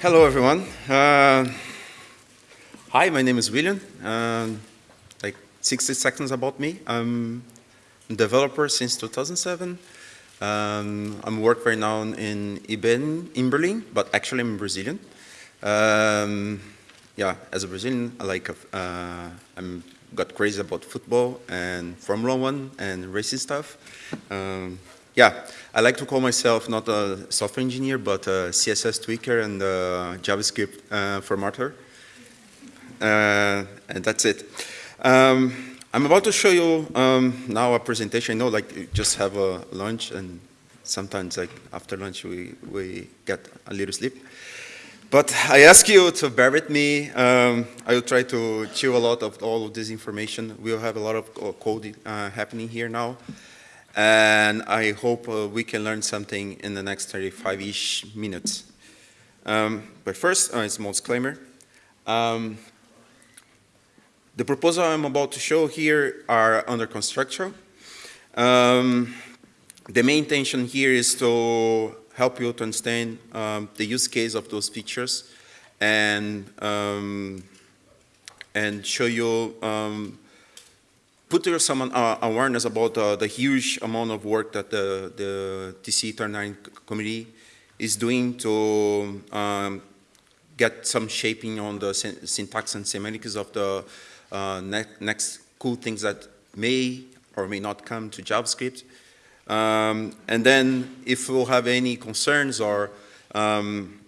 Hello, everyone. Uh, hi, my name is William. Uh, like 60 seconds about me. I'm a developer since 2007. Um, I'm work right now in IBM in Berlin, but actually I'm Brazilian. Um, yeah, as a Brazilian, I like uh, I'm got crazy about football and Formula One and racing stuff. Um, yeah, I like to call myself not a software engineer, but a CSS tweaker and a JavaScript uh, formatter. Uh, and that's it. Um, I'm about to show you um, now a presentation. I know, like, you just have a lunch, and sometimes, like, after lunch, we, we get a little sleep. But I ask you to bear with me. Um, I will try to chew a lot of all of this information. We'll have a lot of code uh, happening here now. And I hope uh, we can learn something in the next 35-ish minutes. Um, but first, uh, a small disclaimer. Um, the proposal I'm about to show here are under construction. Um, the main intention here is to help you to understand um, the use case of those features and um, and show you um, put your some uh, awareness about uh, the huge amount of work that the, the TC39 committee is doing to um, get some shaping on the syntax and semantics of the uh, ne next cool things that may or may not come to JavaScript. Um, and then if you have any concerns or um,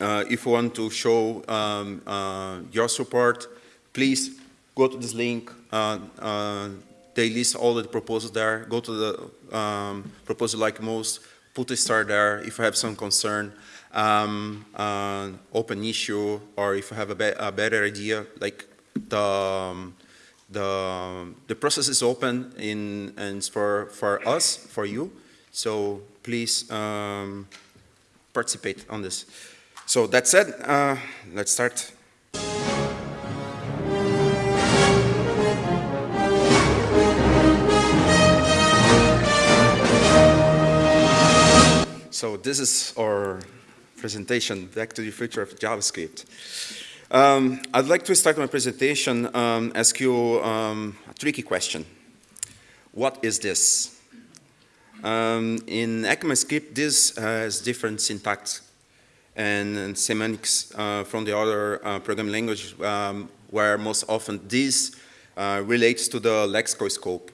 uh, if you want to show um, uh, your support, please go to this link. Uh, uh, they list all the proposals there. Go to the um, proposal like most, put a star there if you have some concern, um, uh, open issue, or if you have a, be a better idea, like the, um, the, the process is open in, and for, for us, for you. So please um, participate on this. So that said, uh, let's start. So this is our presentation, Back to the Future of JavaScript. Um, I'd like to start my presentation, um, ask you um, a tricky question. What is this? Um, in ECMAScript, this has different syntax and, and semantics uh, from the other uh, programming language, um, where most often this uh, relates to the lexical scope.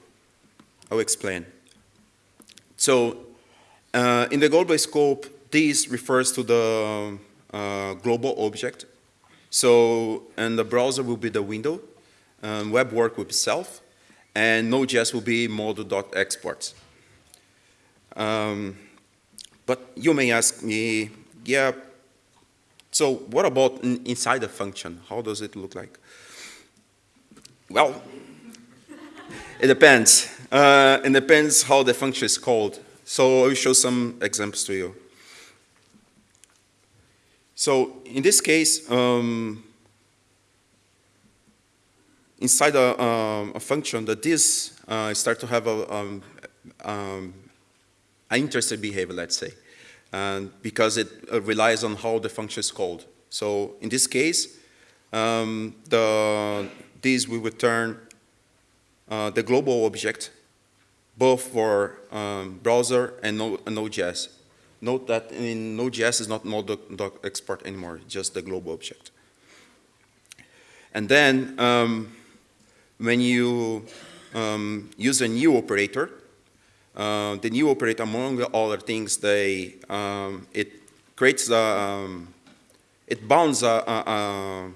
I'll explain. So uh, in the global scope, this refers to the uh, global object. So, and the browser will be the window, um, web work will be self, and Node.js will be module.export. Um, but you may ask me, yeah, so what about in, inside the function? How does it look like? Well, it depends. Uh, it depends how the function is called. So I will show some examples to you. So in this case, um, inside a, um, a, function that this uh, start to have a, um, um, an interested behavior, let's say, and because it uh, relies on how the function is called. So in this case, um, the, this will return uh, the global object both for um, browser and Node.js. Note that in Node.js is not Node.export anymore, just the global object. And then um, when you um, use a new operator, uh, the new operator, among other things, they, um, it creates the, um, it bounds uh, uh,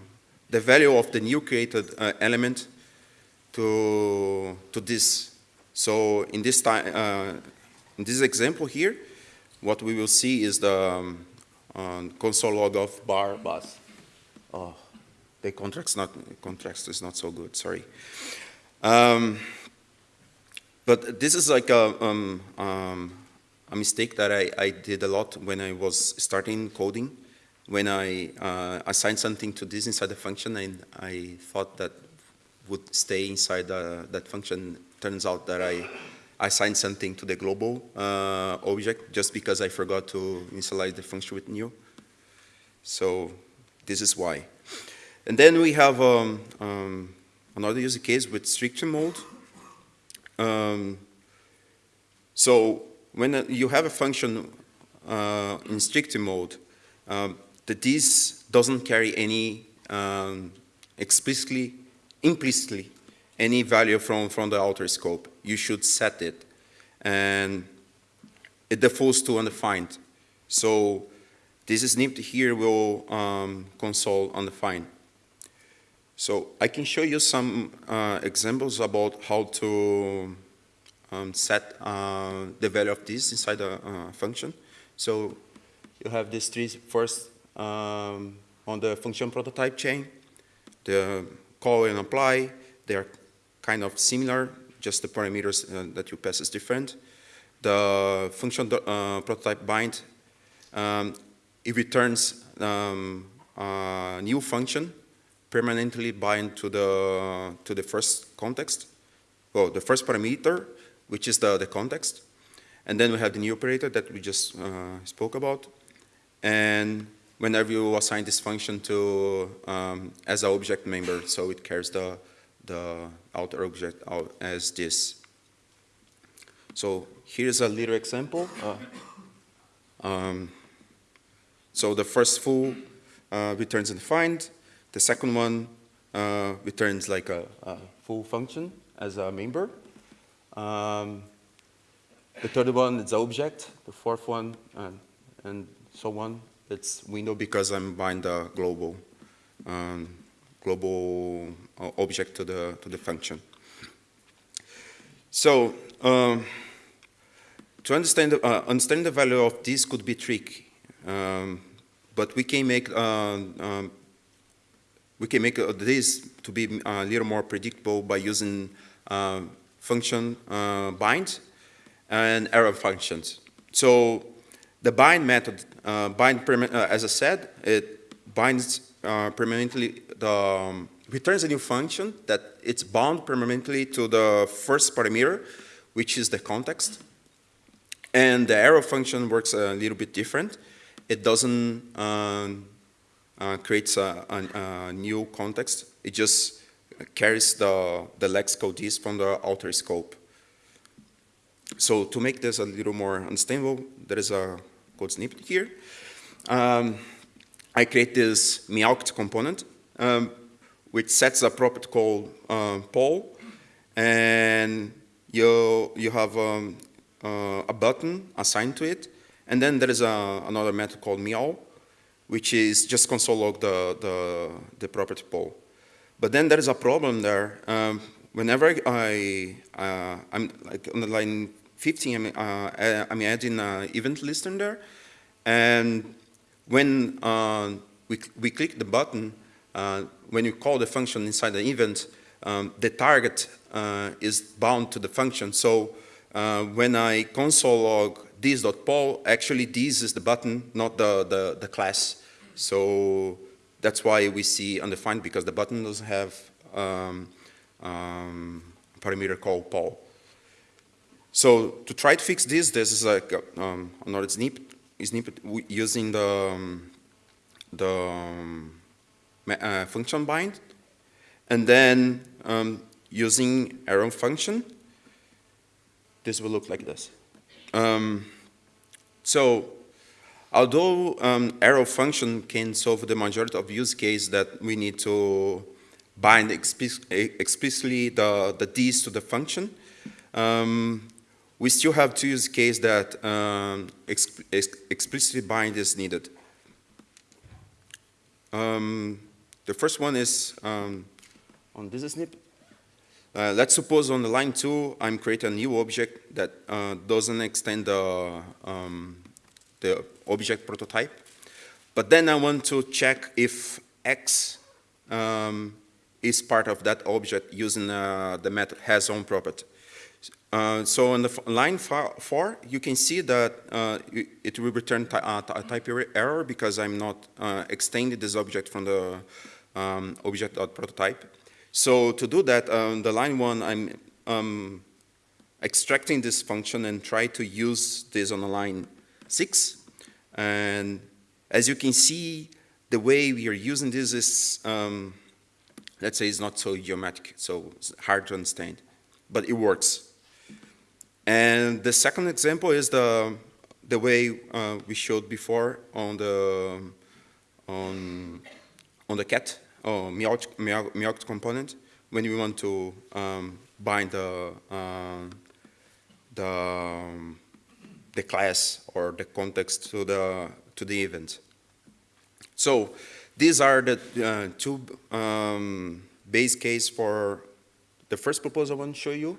the value of the new created uh, element to, to this so in this, time, uh, in this example here, what we will see is the um, um, console log of bar bus. Oh, the contract's not contrast is not so good. Sorry. Um, but this is like a, um, um, a mistake that I, I, did a lot when I was starting coding. When I uh, assigned something to this inside the function, and I thought that would stay inside the, that function turns out that I assigned something to the global uh, object just because I forgot to initialize the function with new. So this is why. And then we have um, um, another use case with strict mode. Um, so when uh, you have a function uh, in strict mode, um, the this doesn't carry any um, explicitly, implicitly, any value from, from the outer scope. You should set it. And it defaults to undefined. So this snippet here will um, console undefined. So I can show you some uh, examples about how to um, set uh, the value of this inside a uh, function. So you have these three first um, on the function prototype chain, the call and apply, they are kind of similar, just the parameters uh, that you pass is different. The function uh, prototype bind, um, it returns um, a new function permanently bind to the, to the first context, well, the first parameter, which is the, the context. And then we have the new operator that we just uh, spoke about. And whenever you assign this function to um, as an object member, so it carries the, the outer object out as this. So here's a little example. Uh, um, so the first foo uh, returns undefined. The second one uh, returns like a, a, full function as a member. Um, the third one is object. The fourth one, and, and so on. It's window because I'm buying the global um, global uh, object to the to the function. So um, to understand the, uh, understand the value of this could be tricky, um, but we can make uh, um, we can make uh, this to be a little more predictable by using function uh, bind and arrow functions. So the bind method, uh, bind uh, as I said, it binds uh, permanently the um, returns a new function that it's bound permanently to the first parameter, which is the context. And the arrow function works a little bit different. It doesn't um, uh, create a, a, a, new context. It just carries the, the lexical disk from the outer scope. So to make this a little more understandable, there is a code snippet here. Um, I create this meowct component, um, which sets a property called uh, poll, and you, you have um, uh, a button assigned to it, and then there is a, another method called meow, which is just console log the, the, the property poll. But then there is a problem there. Um, whenever I, uh, I'm like on the line 15, I'm, uh, I'm adding an event listener and when uh, we, we click the button, uh, when you call the function inside the event, um, the target uh, is bound to the function. So uh, when I console log this.poll, actually this is the button, not the, the, the class. So that's why we see undefined because the button doesn't have um, um, parameter called poll. So to try to fix this, this is like um, another snippet, snippet using the, um, the um, uh, function bind, and then um, using arrow function, this will look like this. Um, so although um, arrow function can solve the majority of use case that we need to bind explicitly the, the D's to the function, um, we still have two use cases that um, ex ex explicitly bind is needed. Um, the first one is um, on this snippet. Uh, let's suppose on the line two, I'm creating a new object that uh, doesn't extend the, um, the object prototype. But then I want to check if X um, is part of that object using uh, the method hasOwnProperty. Uh, so on the line four, you can see that uh, it will return uh, a type error because I'm not uh, extending this object from the um, object.prototype. So to do that, on the line one, I'm um, extracting this function and try to use this on the line six. And as you can see, the way we are using this is, um, let's say, it's not so geometric, so it's hard to understand, but it works. And the second example is the the way uh, we showed before on the on on the cat or Meowth component when we want to um, bind the um, the um, the class or the context to the to the event. So these are the uh, two um, base case for the first proposal I want to show you.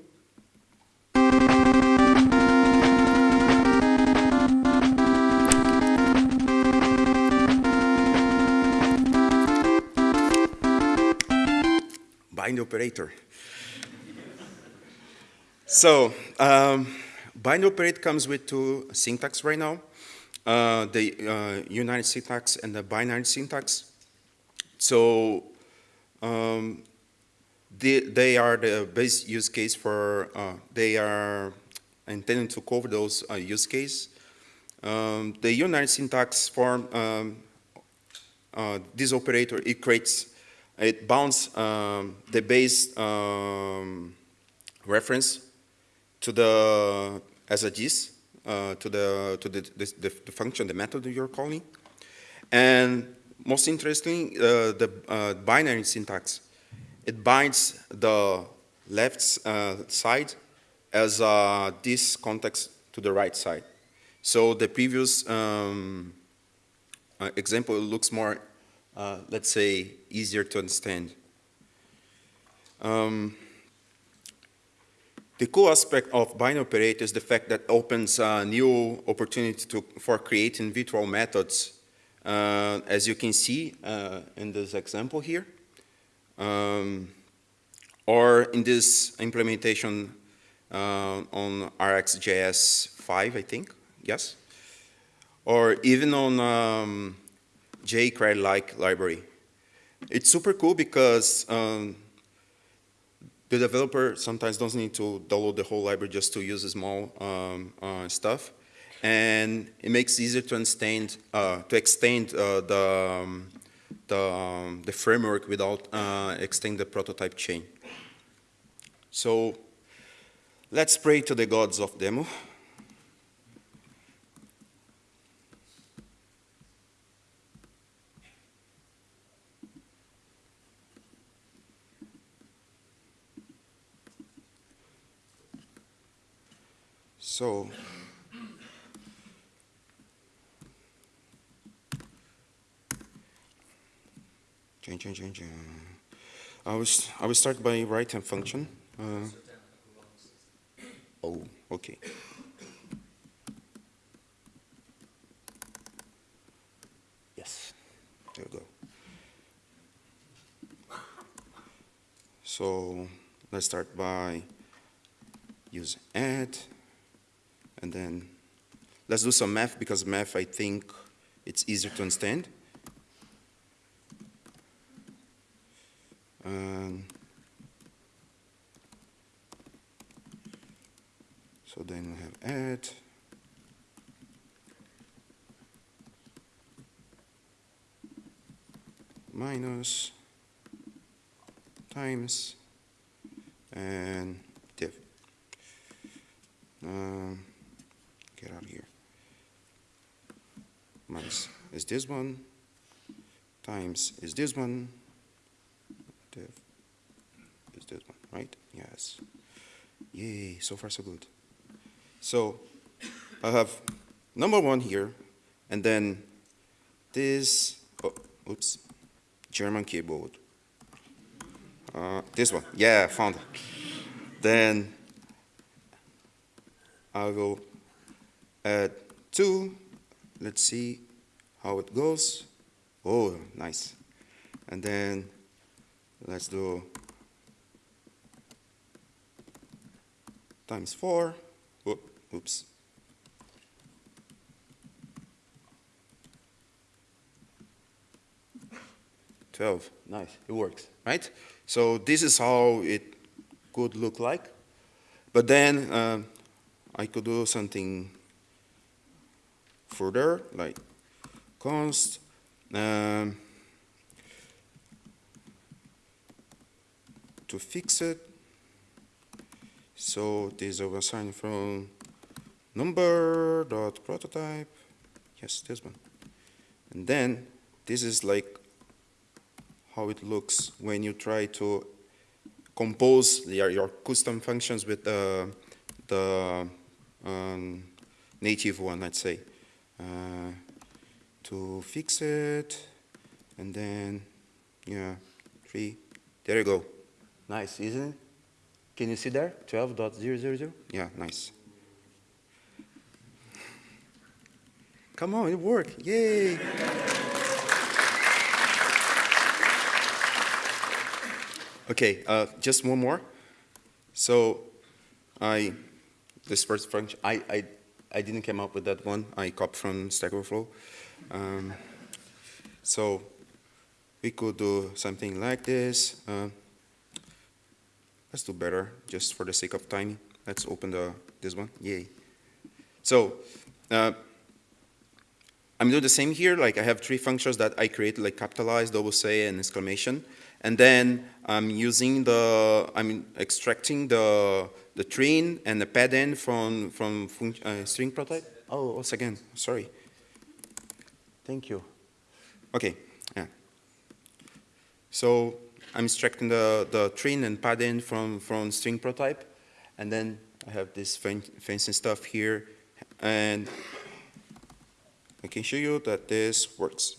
Bind operator. so um, bind operator comes with two syntax right now. Uh, the uh, unary syntax and the binary syntax. So um, they, they, are the base use case for, uh, they are intended to cover those uh, use case. Um, the unary syntax form, um, uh, this operator, it creates it bounds um, the base um, reference to the as a gist uh, to the to the, the, the, function, the method you're calling, and most interesting, uh, the uh, binary syntax. It binds the left uh, side as uh, this context to the right side. So the previous um, uh, example looks more uh, let's say, easier to understand. Um, the cool aspect of binary operator is the fact that opens a new opportunity to, for creating virtual methods, uh, as you can see uh, in this example here, um, or in this implementation uh, on RxJS 5, I think, yes, or even on um, jQuery-like library. It's super cool because um, the developer sometimes doesn't need to download the whole library just to use small um, uh, stuff. And it makes it easier to extend, uh, to extend uh, the, um, the, um, the, framework without uh, extending the prototype chain. So let's pray to the gods of demo. So. I was I will start by right hand function. Uh, oh, okay. Yes, there we go. So let's start by use add. And then let's do some math because math, I think it's easier to understand. Um, so then we have add. minus times and div. Um, get out of here. Minus is this one, times is this one, is this one, right? Yes. Yay, so far so good. So I have number one here, and then this, oh, oops, German keyboard. Uh, this one, yeah, found it. Then I'll go add two. Let's see how it goes. Oh, nice. And then let's do times four. oops. Twelve. Nice. It works, right? So this is how it could look like. But then uh, I could do something further, like const Um, to fix it, so this is assigned from number dot prototype. Yes, this one. And then this is like how it looks when you try to compose your, your custom functions with the, the um, native one, let's say. Uh, to fix it, and then, yeah, three, there you go. Nice, isn't it? Can you see there? 12.000? Yeah, nice. Come on, it worked. Yay! okay, uh, just one more. So, I, this first function, I, I, I didn't come up with that one. I copied from Stack Overflow. Um, so, we could do something like this. Uh, let's do better, just for the sake of time. Let's open the this one. Yay. So, uh, I'm doing the same here, like I have three functions that I create, like capitalize, double say, and exclamation. And then I'm using the, I'm extracting the, the train and the padding from, from uh, string prototype. Oh, once again, sorry. Thank you. Okay, yeah. So I'm extracting the, the train and padding from, from string prototype. And then I have this fancy stuff here. And I can show you that this works.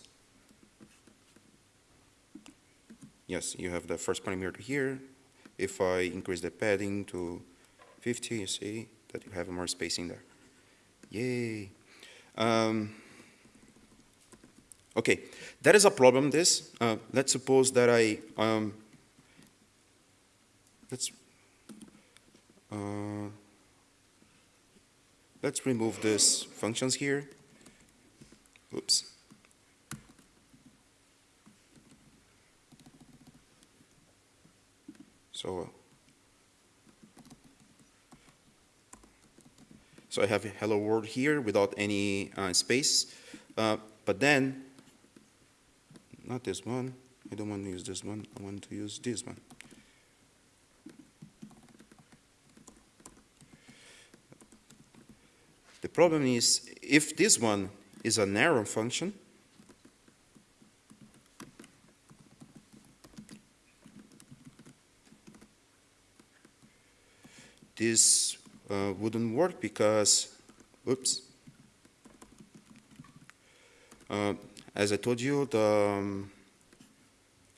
Yes, you have the first parameter here. If I increase the padding to 50, you see that you have more spacing there. Yay. Um, okay, that is a problem, this. Uh, let's suppose that I, um, let's, uh, let's remove these functions here. Oops. So, so I have a hello world here without any uh, space, uh, but then, not this one, I don't want to use this one, I want to use this one. The problem is, if this one is a narrow function. This uh, wouldn't work because, oops, uh, as I told you, the, um,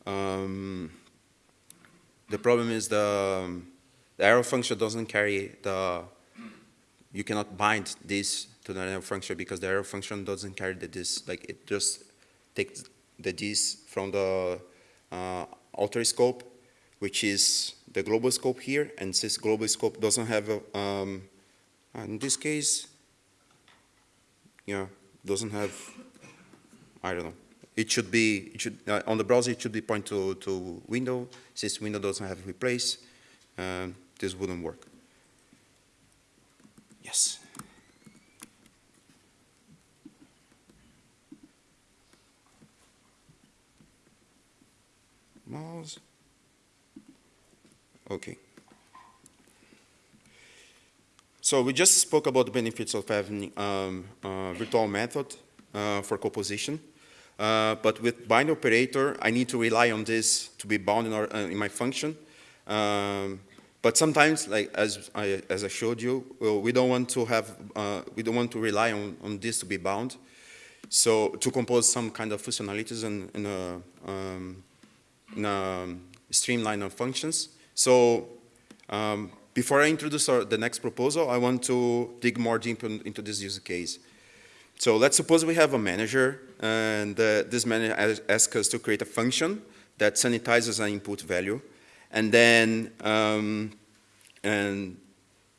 um, the problem is the, um, the arrow function doesn't carry the, you cannot bind this to the arrow function because the arrow function doesn't carry the this, like it just takes the this from the uh, outer scope, which is the global scope here, and since global scope doesn't have a, um, in this case, yeah, doesn't have, I don't know, it should be, it should, uh, on the browser it should be point to, to window, since window doesn't have replace, um, this wouldn't work. Yes. mouse. Okay. So we just spoke about the benefits of having um, virtual method for composition. Uh, but with bind operator, I need to rely on this to be bound in, our, uh, in my function. Um, but sometimes, like as I, as I showed you, well, we don't want to have, uh, we don't want to rely on, on this to be bound. So to compose some kind of functionalities in, in a um, in a streamline of functions. So um, before I introduce our, the next proposal, I want to dig more deep in, into this use case. So let's suppose we have a manager, and uh, this manager asks us to create a function that sanitizes an input value, and then um, and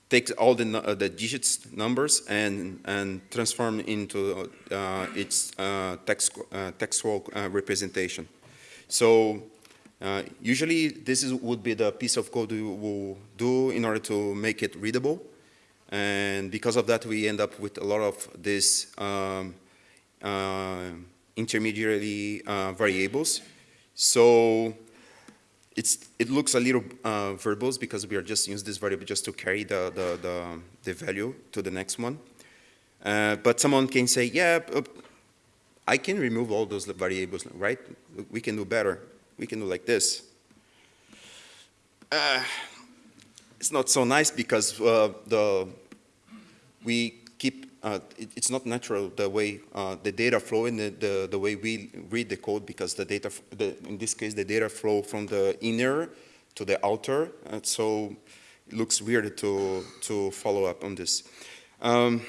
takes all the, uh, the digits numbers and, and transform into uh, its uh, text, uh, textual uh, representation. So uh, usually this is, would be the piece of code we will do in order to make it readable. And because of that, we end up with a lot of these um, uh, intermediary uh, variables. So it's, it looks a little uh, verbose because we are just using this variable just to carry the, the, the, the value to the next one. Uh, but someone can say, yeah, uh, I can remove all those variables, right? We can do better. We can do like this. Uh, it's not so nice because uh, the we keep uh, it, it's not natural the way uh, the data flow in the, the, the way we read the code because the data the, in this case the data flow from the inner to the outer and so it looks weird to to follow up on this. Um,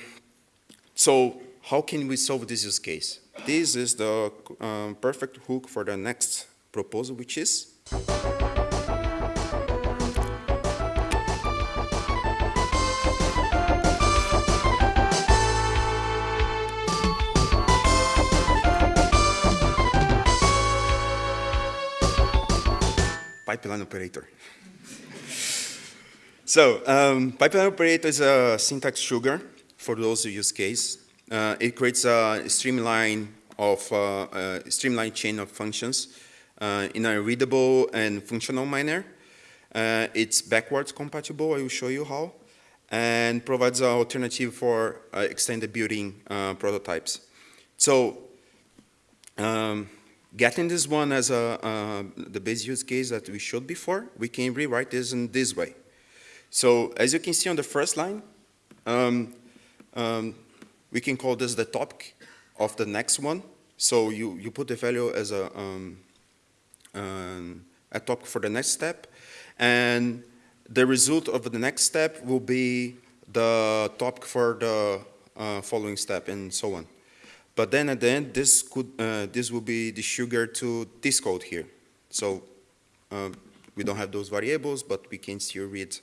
so how can we solve this use case? This is the um, perfect hook for the next proposal which is pipeline operator. so um, pipeline operator is a syntax sugar for those use case. Uh, it creates a streamline of uh, a streamlined chain of functions uh, in a readable and functional manner. Uh, it's backwards compatible, I will show you how, and provides an alternative for uh, extended building uh, prototypes. So um, getting this one as a, uh, the base use case that we showed before, we can rewrite this in this way. So as you can see on the first line, um, um, we can call this the topic of the next one. So you, you put the value as a, um, um a topic for the next step, and the result of the next step will be the topic for the uh, following step and so on. But then at the end, this, could, uh, this will be the sugar to this code here. So um, we don't have those variables, but we can still read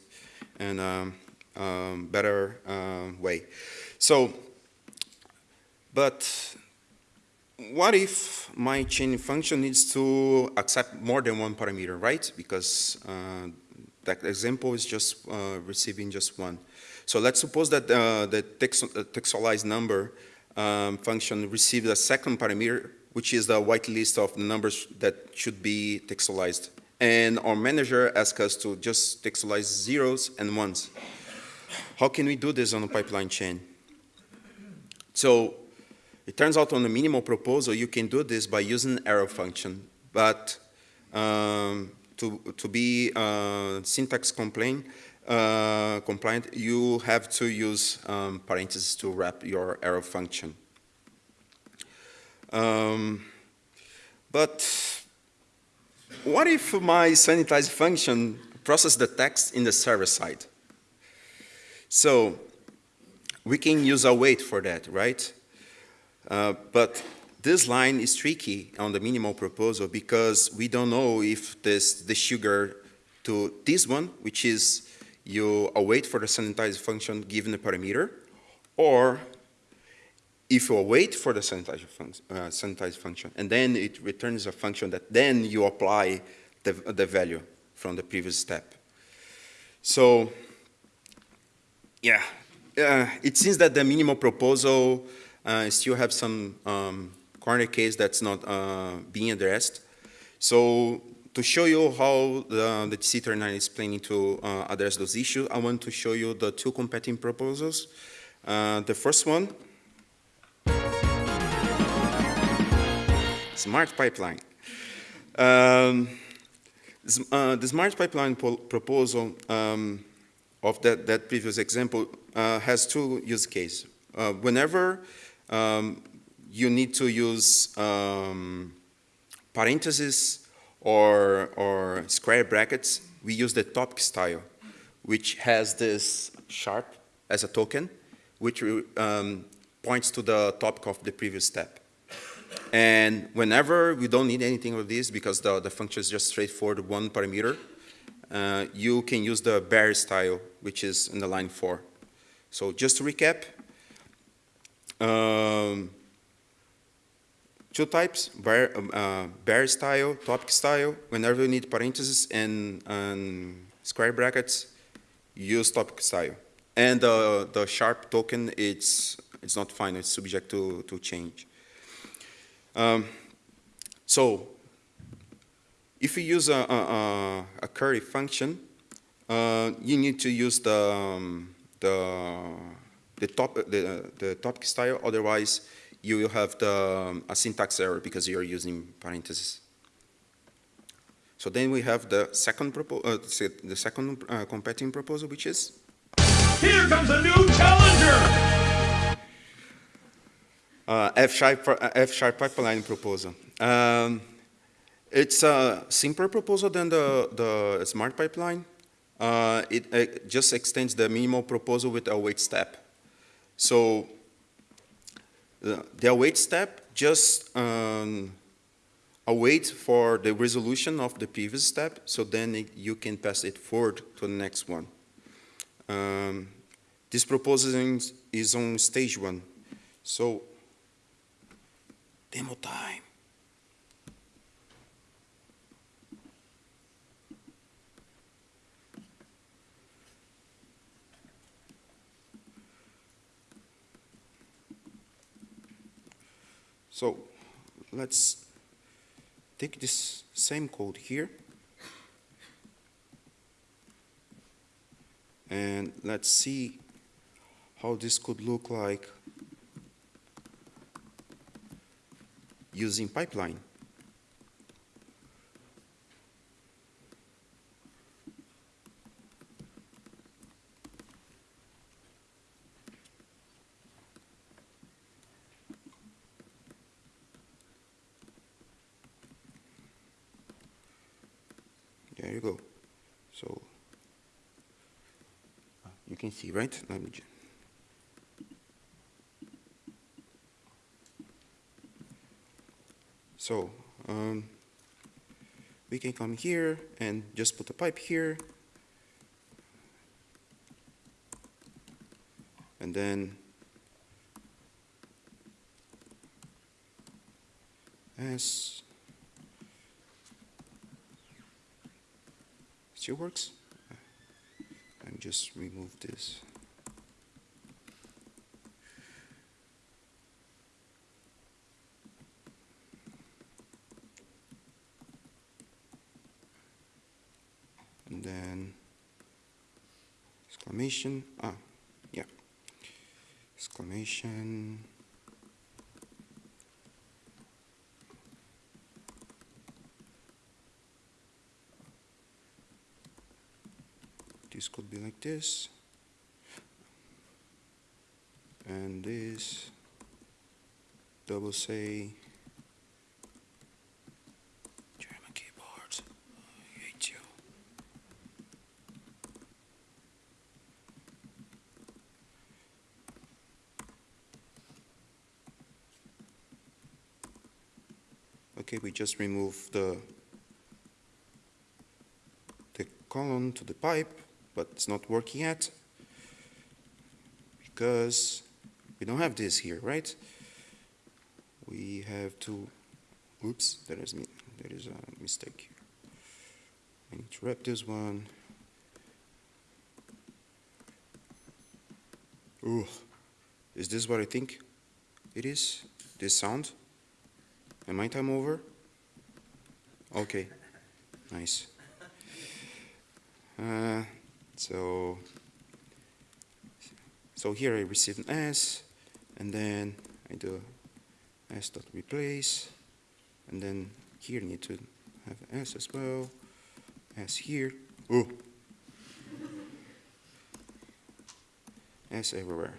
in a um, um, better uh, way. So, but what if my chain function needs to accept more than one parameter, right? Because uh, that example is just uh, receiving just one. So let's suppose that uh, the text, uh, textualized number um, function receives a second parameter, which is the whitelist of the numbers that should be textualized. And our manager asks us to just textualize zeros and ones. How can we do this on a pipeline chain? So it turns out on the minimal proposal, you can do this by using arrow function. But um, to, to be uh, syntax complaint, uh, compliant, you have to use um, parentheses to wrap your arrow function. Um, but what if my sanitize function process the text in the server side? So we can use await for that, right? Uh, but this line is tricky on the minimal proposal because we don't know if this the sugar to this one, which is you await for the sanitize function given a parameter, or if you await for the sanitize, uh, sanitize function, and then it returns a function that then you apply the, the value from the previous step. So, yeah, uh, it seems that the minimal proposal uh, still have some um, corner case that's not uh, being addressed. So to show you how the, the TC39 is planning to uh, address those issues, I want to show you the two competing proposals. Uh, the first one, smart pipeline. Um, uh, the smart pipeline proposal um, of that, that previous example uh, has two use cases. Uh, whenever um, you need to use um, parentheses or, or square brackets, we use the topic style, which has this sharp as a token, which um, points to the topic of the previous step. And whenever we don't need anything of this because the, the function is just straightforward one parameter, uh, you can use the bare style, which is in the line four. So just to recap, um, two types, bare, um, uh, bare style, topic style. Whenever you need parentheses and, and square brackets, use topic style. And uh, the sharp token, it's, it's not final, it's subject to, to change. Um, so if you use a, a, a- query function, uh, you need to use the, um, the, the, top, the, the topic style, otherwise you will have the, um, a syntax error because you're using parentheses. So then we have the second, uh, the second uh, competing proposal, which is Here comes a new challenger! uh, F-sharp, uh, F-sharp pipeline proposal. Um, it's a simpler proposal than the, the smart pipeline. Uh, it, it just extends the minimal proposal with a await step. So the, the await step just um, await for the resolution of the previous step, so then it, you can pass it forward to the next one. Um, this proposal is on stage one. So Demo time. So let's take this same code here and let's see how this could look like using pipeline. right? Let me just. So um, we can come here and just put a pipe here. And then S still works. Just remove this. and then exclamation, ah, yeah, exclamation. This could be like this. And this, double say, German keyboards, I hate you. Okay, we just remove the the column to the pipe, but it's not working yet because we don't have this here, right? We have to, oops, there is, there is a mistake. I need to wrap this one. Ooh, is this what I think it is? This sound? Am I time over? Okay, nice. Uh, so, so here I receive an S, and then I do S dot replace, and then here I need to have an S as well, S here, oh. S everywhere.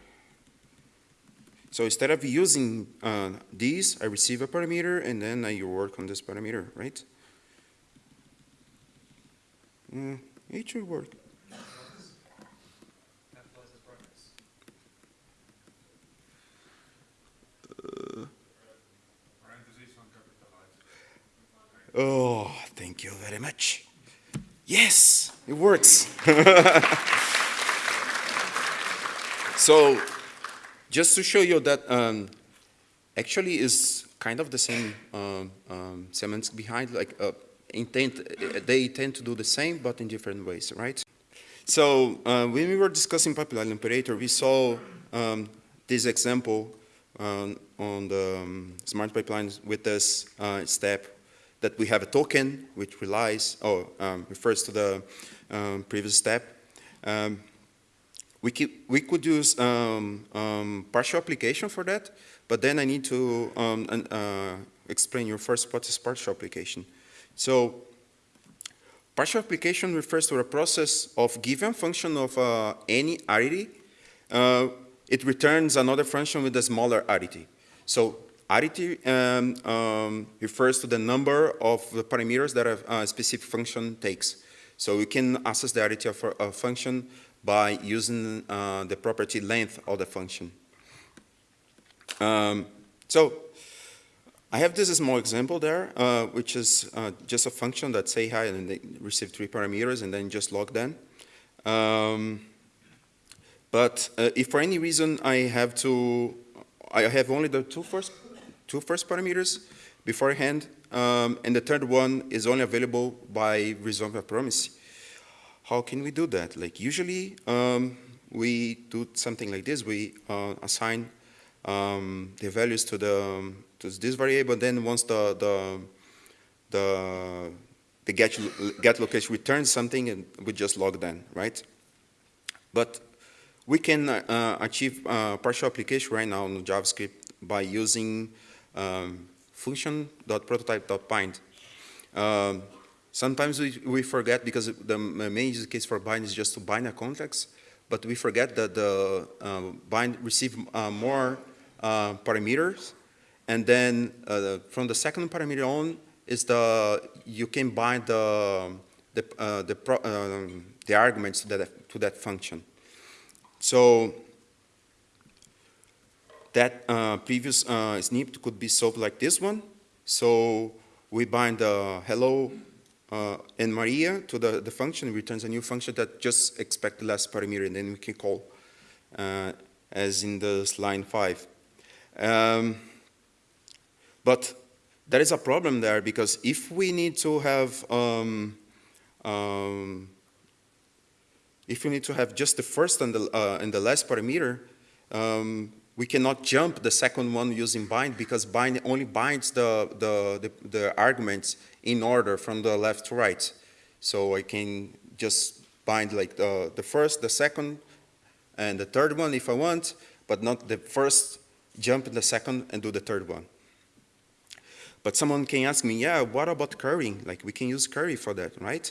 So instead of using uh, these, I receive a parameter and then I work on this parameter, right? Uh, it should work. Uh, Oh, thank you very much. Works. so, just to show you that um, actually is kind of the same um, um, semantics behind, like uh, intent, uh, they tend to do the same, but in different ways, right? So uh, when we were discussing pipeline operator, we saw um, this example on, on the um, smart pipelines with this uh, step that we have a token which relies or um, refers to the um, previous step. Um, we, keep, we could use um, um, partial application for that, but then I need to uh, explain your first what is partial application. So partial application refers to a process of given function of uh, any arity, uh, it returns another function with a smaller arity. So arity um, um, refers to the number of the parameters that a, a specific function takes. So we can access the arity of a, function by using uh, the property length of the function. Um, so I have this small example there, uh, which is uh, just a function that say hi and they receive three parameters and then just log them. Um, but uh, if for any reason I have to, I have only the two first, two first parameters beforehand, um, and the third one is only available by resolving a promise. How can we do that? Like usually um, we do something like this. We uh, assign um, the values to the to this variable. Then once the the the, the get get location returns something, and we just log then, right? But we can uh, achieve uh, partial application right now in JavaScript by using um, function.prototype.bind. Um, sometimes we, we forget because the main use case for bind is just to bind a context, but we forget that the uh, bind receive uh, more uh, parameters, and then uh, from the second parameter on is the you can bind the the uh, the, pro, um, the arguments to that to that function. So that uh, previous uh, snip could be solved like this one. So we bind uh, hello uh, and Maria to the, the function, returns a new function that just expect the last parameter, and then we can call uh, as in this line five. Um, but there is a problem there because if we need to have um, um, if we need to have just the first and the, uh, and the last parameter, um, we cannot jump the second one using bind because bind only binds the, the, the, the, arguments in order from the left to right. So I can just bind like the, the first, the second, and the third one if I want, but not the first, jump in the second and do the third one. But someone can ask me, yeah, what about currying? Like we can use curry for that, right?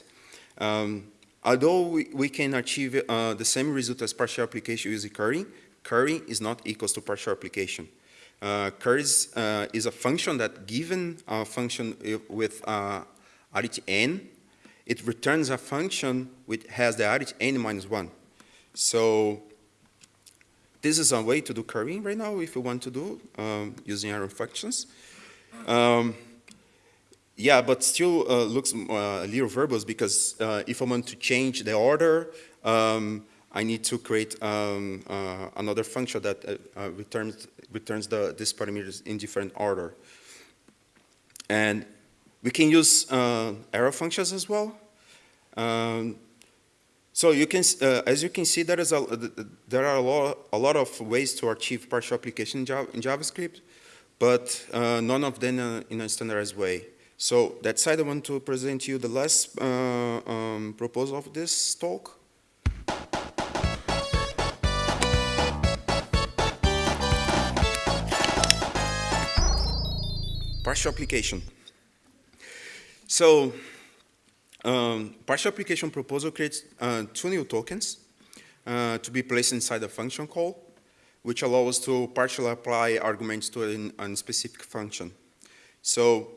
Um, Although we, we can achieve uh, the same result as partial application using currying, currying is not equals to partial application. Uh, curry is, uh, is a function that given a function with uh, arity n, it returns a function which has the arity n minus 1. So this is a way to do currying right now if you want to do um, using arrow functions. Um, yeah, but still uh, looks uh, a little verbose because uh, if I want to change the order, um, I need to create um, uh, another function that uh, uh, returns returns the these parameters in different order. And we can use arrow functions as well. Um, so you can, as you can see, there is a there are a lot a lot of ways to achieve partial application in, JavaScript, but none of them in a standardized way. So that side I want to present you the last uh, um, proposal of this talk. Partial application. So um, partial application proposal creates uh, two new tokens uh, to be placed inside a function call, which allows to partially apply arguments to a specific function. So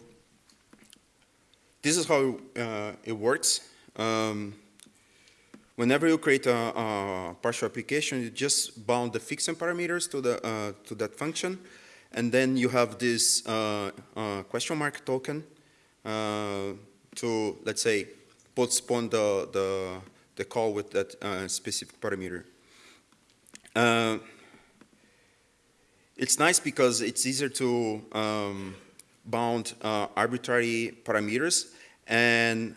this is how uh, it works. Um, whenever you create a, a, partial application, you just bound the fixing parameters to, the, uh, to that function, and then you have this uh, uh question mark token uh, to, let's say, postpone the, the, the call with that uh, specific parameter. it's nice because it's easier to um, bound uh, arbitrary parameters and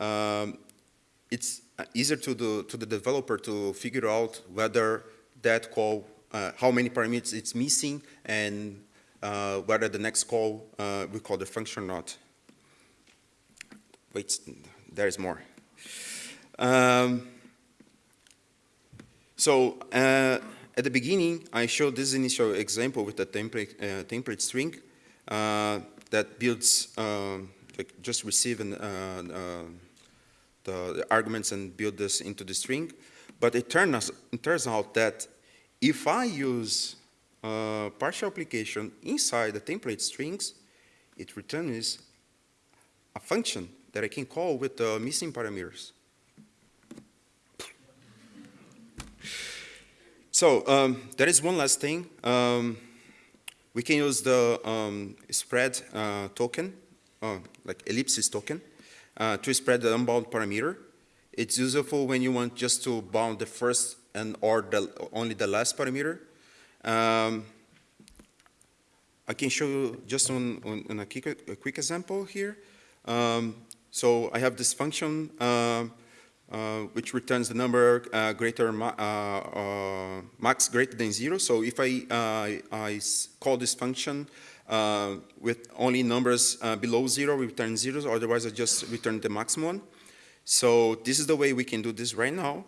um, it's easier to the, to the developer to figure out whether that call uh, how many parameters it's missing and uh, whether the next call uh, we call the function or not. Wait, there is more. Um, so uh, at the beginning, I showed this initial example with the template, uh, template string uh, that builds, um, like just receive an, uh, the, the arguments and build this into the string. But it turns, it turns out that if I use uh, partial application inside the template strings, it returns a function that I can call with the missing parameters. So um, there is one last thing. Um, we can use the um, spread uh, token, uh, like ellipsis token, uh, to spread the unbound parameter. It's useful when you want just to bound the first and or the, only the last parameter. Um, I can show you just on, on, on a, quick, a, quick, example here. Um, so I have this function uh, uh, which returns the number uh, greater uh, uh, max greater than zero. So if I, uh, I call this function with only numbers below zero, we return zeros. Otherwise, I just return the maximum one. So this is the way we can do this right now.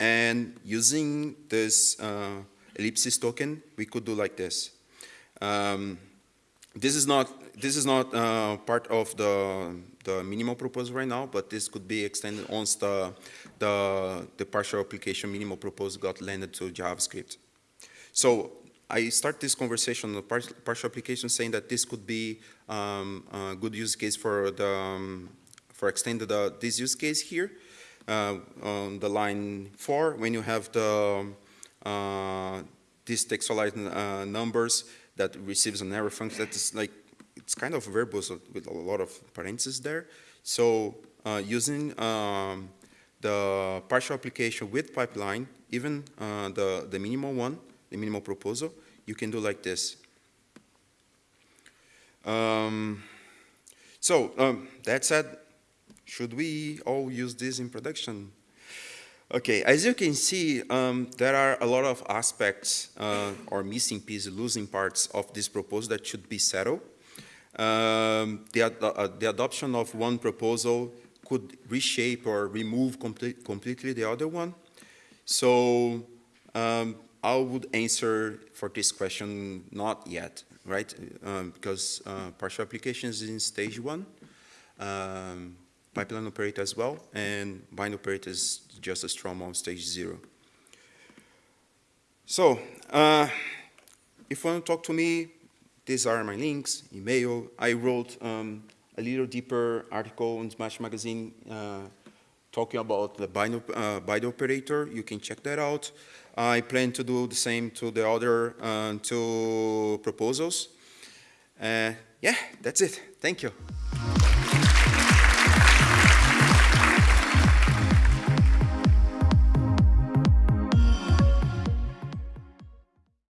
And using this ellipsis token, we could do like this. Um, this is not this is not uh, part of the the minimal proposal right now, but this could be extended once the the, the partial application minimal proposal got landed to JavaScript. So I start this conversation on the partial application saying that this could be um, a good use case for the um, for extended uh, this use case here uh, on the line four when you have the uh, these textualized uh, numbers that receives an arrow function that is like it's kind of verbose with a lot of parentheses there. So uh, using um, the partial application with pipeline, even the, the minimal one, the minimal proposal, you can do like this. Um, so um, that said, should we all use this in production? Okay, as you can see, um, there are a lot of aspects uh, or missing pieces, losing parts of this proposal that should be settled. Um, the, ad uh, the, adoption of one proposal could reshape or remove complete, completely the other one. So um, I would answer for this question, not yet, right? Um, because uh, partial applications is in stage one, um, pipeline operator as well, and bind operator is just a strong on stage zero. So, uh, if you want to talk to me, these are my links, email. I wrote um, a little deeper article in Smash Magazine uh, talking about the bind, uh, bind operator. You can check that out. I plan to do the same to the other uh, two proposals. Uh, yeah, that's it. Thank you.